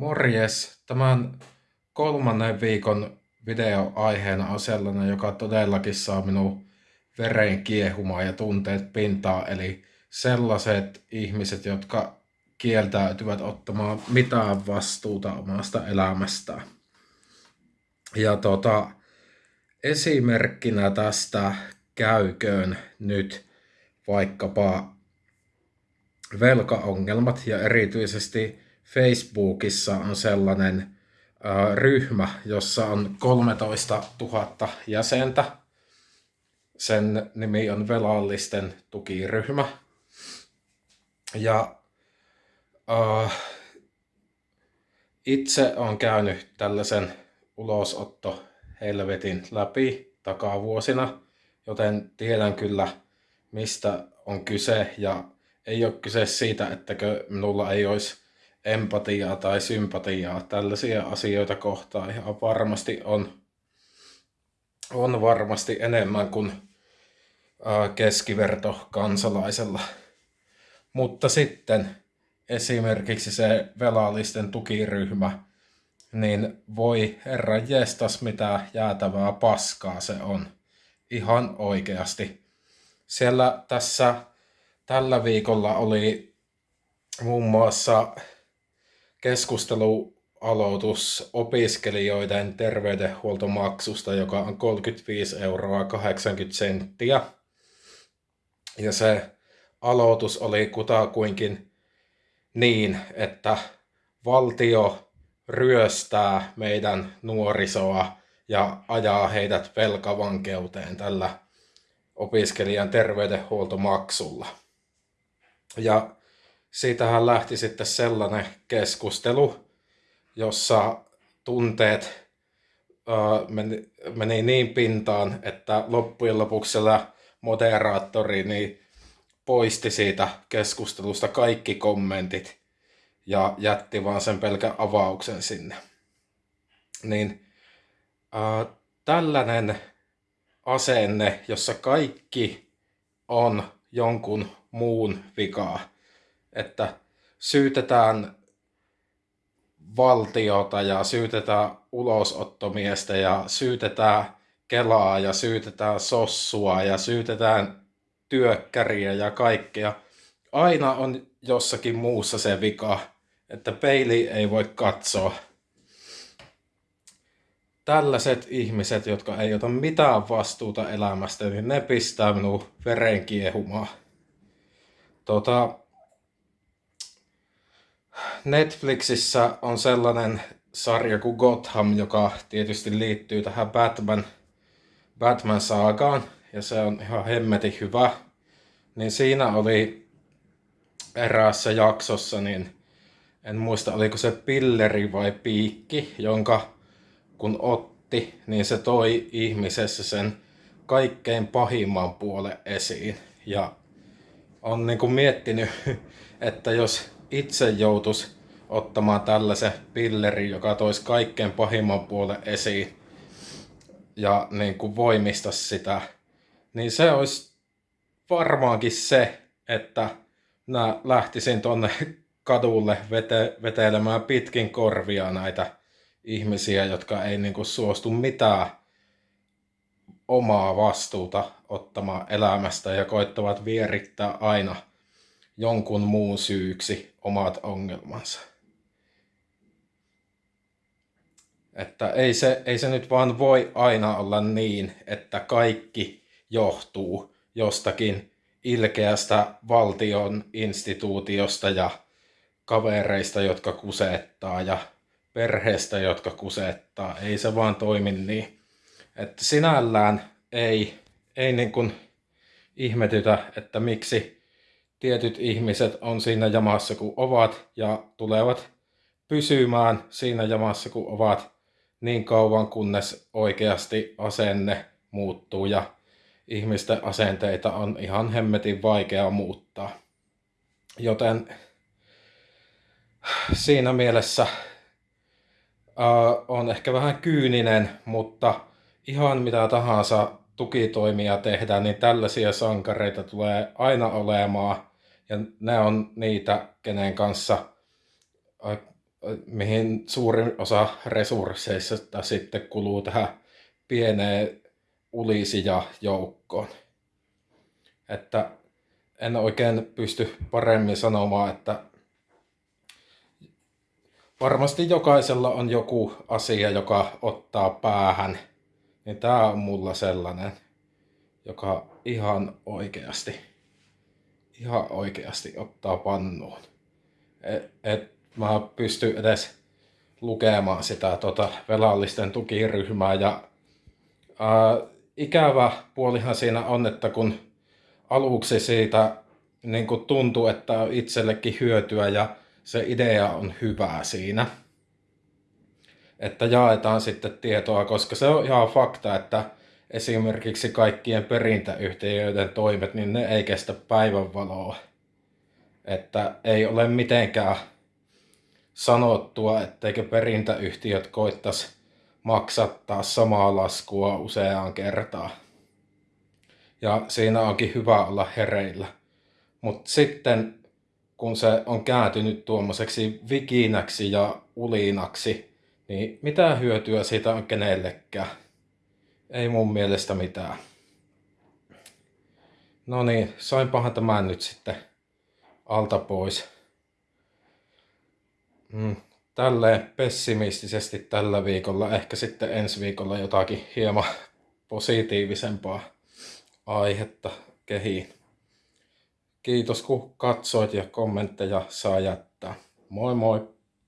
Morjes! Tämän kolmannen viikon video aiheena on sellainen, joka todellakin saa minun veren kiehumaan ja tunteet pintaa, eli sellaiset ihmiset, jotka kieltäytyvät ottamaan mitään vastuuta omasta elämästään. Ja tota, esimerkkinä tästä käyköön nyt vaikkapa velkaongelmat ja erityisesti Facebookissa on sellainen ryhmä, jossa on 13 000 jäsentä. Sen nimi on velallisten tukiryhmä. Ja äh, itse on käynyt tällaisen ulosotto helvetin läpi takavuosina, joten tiedän kyllä mistä on kyse ja ei ole kyse siitä, ettäkö minulla ei olisi empatiaa tai sympatiaa tällaisia asioita kohtaan ihan varmasti on, on varmasti enemmän kuin keskiverto kansalaisella. Mutta sitten esimerkiksi se velallisten tukiryhmä, niin voi herra jestas mitä jäätävää paskaa se on. Ihan oikeasti. Siellä tässä tällä viikolla oli muun muassa keskustelualoitus opiskelijoiden terveydenhuoltomaksusta, joka on 35 euroa 80 senttiä. Ja se aloitus oli kutakuinkin niin, että valtio ryöstää meidän nuorisoa ja ajaa heidät velkavankeuteen tällä opiskelijan terveydenhuoltomaksulla. Ja siitähän lähti sitten sellainen keskustelu, jossa tunteet meni, meni niin pintaan, että loppujen lopuksi moderaattori niin poisti siitä keskustelusta kaikki kommentit ja jätti vaan sen pelkän avauksen sinne. Niin äh, tällainen asenne, jossa kaikki on jonkun muun vikaa, että syytetään valtiota ja syytetään ulosottomiestä ja syytetään Kelaa ja syytetään Sossua ja syytetään työkkäriä ja kaikkea. Aina on jossakin muussa se vika, että peili ei voi katsoa. Tällaiset ihmiset, jotka ei ota mitään vastuuta elämästä, niin ne pistää minun veren kiehumaan. Tota, Netflixissä on sellainen sarja kuin Gotham, joka tietysti liittyy tähän Batman, Batman-saagaan, ja se on ihan hemmetin hyvä. Niin siinä oli eräässä jaksossa, niin en muista oliko se pilleri vai piikki, jonka kun otti, niin se toi ihmisessä sen kaikkein pahimman puolen esiin. Ja on niin kuin miettinyt, että jos itse joutus ottamaan tällaisen pilleri, joka toisi kaikkein pahimman puolen esiin ja niin kuin voimista sitä, niin se olisi varmaankin se, että mä lähtisin tonne kadulle vete, vetelemään pitkin korvia näitä ihmisiä, jotka ei niin kuin suostu mitään omaa vastuuta ottamaan elämästä ja koittavat vierittää aina jonkun muun syyksi omat ongelmansa. Että ei se, ei se nyt vaan voi aina olla niin, että kaikki johtuu jostakin ilkeästä valtion instituutiosta ja kavereista, jotka kusettaa ja perheestä, jotka kusettaa. Ei se vaan toimi niin. Että sinällään ei, ei niin kuin ihmetytä, että miksi tietyt ihmiset on siinä jamassa kuin ovat ja tulevat pysymään siinä jamassa kuin ovat niin kauan kunnes oikeasti asenne muuttuu ja ihmisten asenteita on ihan hemmetin vaikea muuttaa. Joten siinä mielessä uh, on ehkä vähän kyyninen, mutta ihan mitä tahansa tukitoimia tehdään, niin tällaisia sankareita tulee aina olemaan. Ja ne on niitä, kenen kanssa mihin suurin osa resursseista sitten kuluu tähän pieneen ulisia joukkoon. Että en oikein pysty paremmin sanomaan, että varmasti jokaisella on joku asia, joka ottaa päähän. Niin tää on mulla sellainen, joka ihan oikeasti, ihan oikeasti ottaa pannuun. Et, et mä pysty edes lukemaan sitä tota, velallisten tukiryhmää ja ää, ikävä puolihan siinä on, että kun aluksi siitä niin kuin tuntuu, että on itsellekin hyötyä ja se idea on hyvää siinä. Että jaetaan sitten tietoa, koska se on ihan fakta, että esimerkiksi kaikkien perintäyhtiöiden toimet, niin ne ei kestä päivänvaloa. Että ei ole mitenkään sanottua, etteikö perintäyhtiöt koittaisi maksattaa samaa laskua useaan kertaan. Ja siinä onkin hyvä olla hereillä. Mutta sitten kun se on kääntynyt tuommoiseksi vikinäksi ja ulinaksi, niin mitä hyötyä siitä on kenellekään? Ei mun mielestä mitään. No niin, sainpahan tämän nyt sitten alta pois. Mm, tälleen pessimistisesti tällä viikolla, ehkä sitten ensi viikolla jotakin hieman positiivisempaa aihetta kehiin. Kiitos kun katsoit ja kommentteja saa jättää. Moi moi!